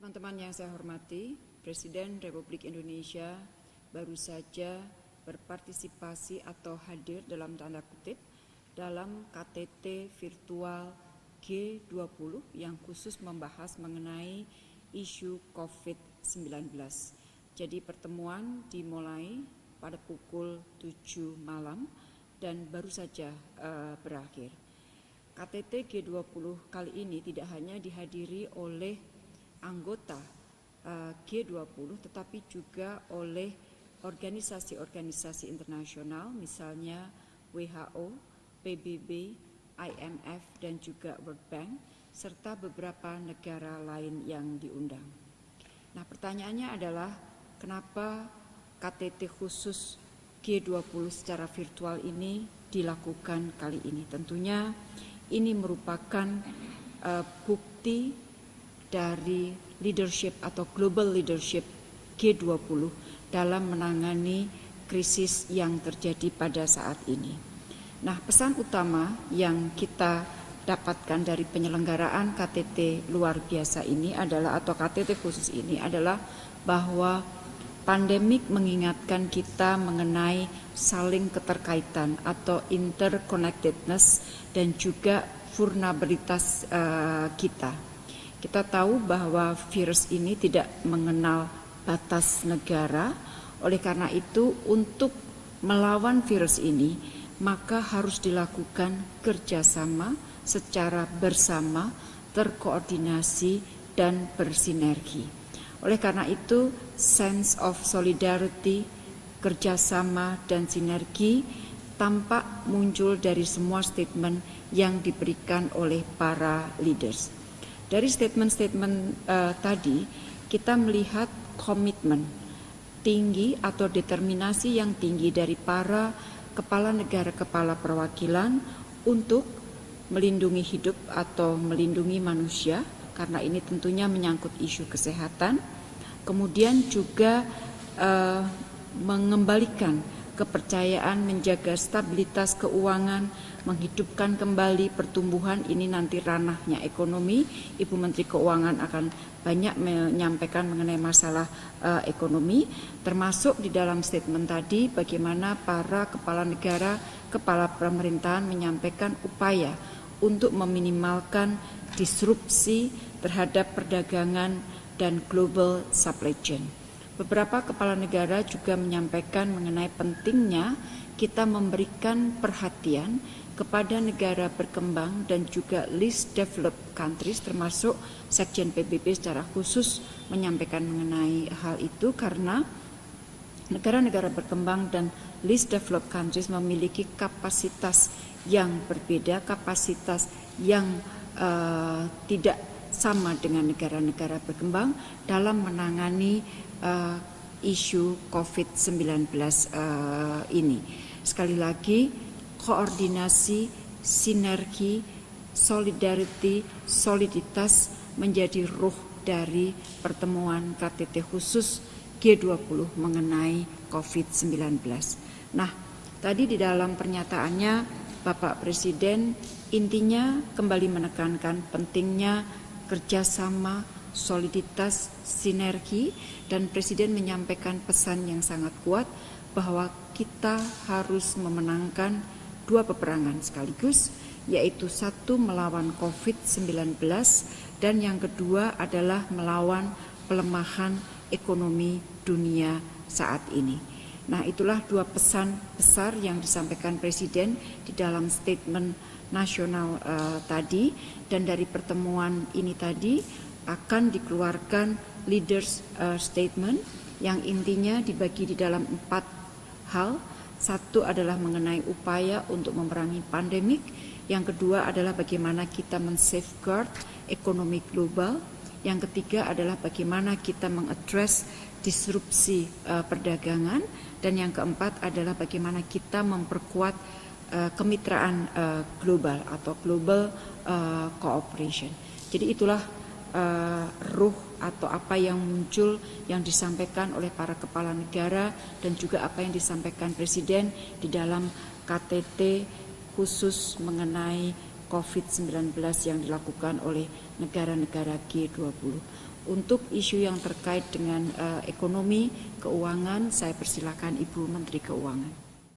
Teman-teman yang saya hormati, Presiden Republik Indonesia baru saja berpartisipasi atau hadir dalam tanda kutip dalam KTT virtual G20 yang khusus membahas mengenai isu COVID-19. Jadi pertemuan dimulai pada pukul 7 malam dan baru saja uh, berakhir. KTT G20 kali ini tidak hanya dihadiri oleh anggota uh, G20 tetapi juga oleh organisasi-organisasi internasional misalnya WHO, PBB, IMF dan juga World Bank serta beberapa negara lain yang diundang. Nah, pertanyaannya adalah kenapa KTT khusus G20 secara virtual ini dilakukan kali ini. Tentunya ini merupakan uh, bukti dari leadership atau global leadership G20 dalam menangani krisis yang terjadi pada saat ini. Nah, pesan utama yang kita dapatkan dari penyelenggaraan KTT luar biasa ini adalah atau KTT khusus ini adalah bahwa Pandemik mengingatkan kita mengenai saling keterkaitan atau interconnectedness dan juga vulnerabilitas uh, kita. Kita tahu bahwa virus ini tidak mengenal batas negara, oleh karena itu untuk melawan virus ini maka harus dilakukan kerjasama secara bersama, terkoordinasi, dan bersinergi. Oleh karena itu, sense of solidarity, kerjasama, dan sinergi tampak muncul dari semua statement yang diberikan oleh para leaders. Dari statement-statement uh, tadi, kita melihat komitmen tinggi atau determinasi yang tinggi dari para kepala negara, kepala perwakilan untuk melindungi hidup atau melindungi manusia karena ini tentunya menyangkut isu kesehatan. Kemudian juga uh, mengembalikan kepercayaan menjaga stabilitas keuangan, menghidupkan kembali pertumbuhan ini nanti ranahnya ekonomi. Ibu Menteri Keuangan akan banyak menyampaikan mengenai masalah uh, ekonomi, termasuk di dalam statement tadi bagaimana para kepala negara, kepala pemerintahan menyampaikan upaya untuk meminimalkan disrupsi terhadap perdagangan dan global supply chain. Beberapa kepala negara juga menyampaikan mengenai pentingnya kita memberikan perhatian kepada negara berkembang dan juga least developed countries termasuk Sekjen PBB secara khusus menyampaikan mengenai hal itu karena negara-negara berkembang dan least developed countries memiliki kapasitas yang berbeda, kapasitas yang uh, tidak sama dengan negara-negara berkembang dalam menangani uh, isu COVID-19 uh, eh, ini. Sekali lagi, koordinasi, sinergi, solidarity, soliditas menjadi ruh dari pertemuan KTT khusus G20 mengenai COVID-19. Nah, tadi di dalam pernyataannya Bapak Presiden intinya kembali menekankan pentingnya kerjasama, soliditas, sinergi, dan Presiden menyampaikan pesan yang sangat kuat bahwa kita harus memenangkan dua peperangan sekaligus, yaitu satu melawan COVID-19 dan yang kedua adalah melawan pelemahan ekonomi dunia saat ini. Nah, itulah dua pesan besar yang disampaikan Presiden di dalam statement nasional uh, tadi dan dari pertemuan ini tadi akan dikeluarkan leaders uh, statement yang intinya dibagi di dalam empat hal. Satu adalah mengenai upaya untuk memerangi pandemik. Yang kedua adalah bagaimana kita men-safeguard ekonomi global. Yang ketiga adalah bagaimana kita mengadres disrupsi uh, perdagangan. Dan yang keempat adalah bagaimana kita memperkuat Uh, kemitraan uh, global atau global uh, cooperation. Jadi itulah uh, ruh atau apa yang muncul yang disampaikan oleh para kepala negara dan juga apa yang disampaikan Presiden di dalam KTT khusus mengenai COVID-19 yang dilakukan oleh negara-negara G20. Untuk isu yang terkait dengan uh, ekonomi, keuangan, saya persilakan Ibu Menteri Keuangan.